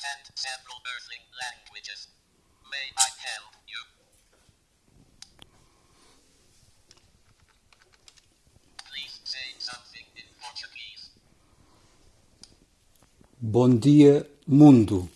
understand several Earthling languages. May I help you? Please say something in Portuguese. Bom dia, mundo.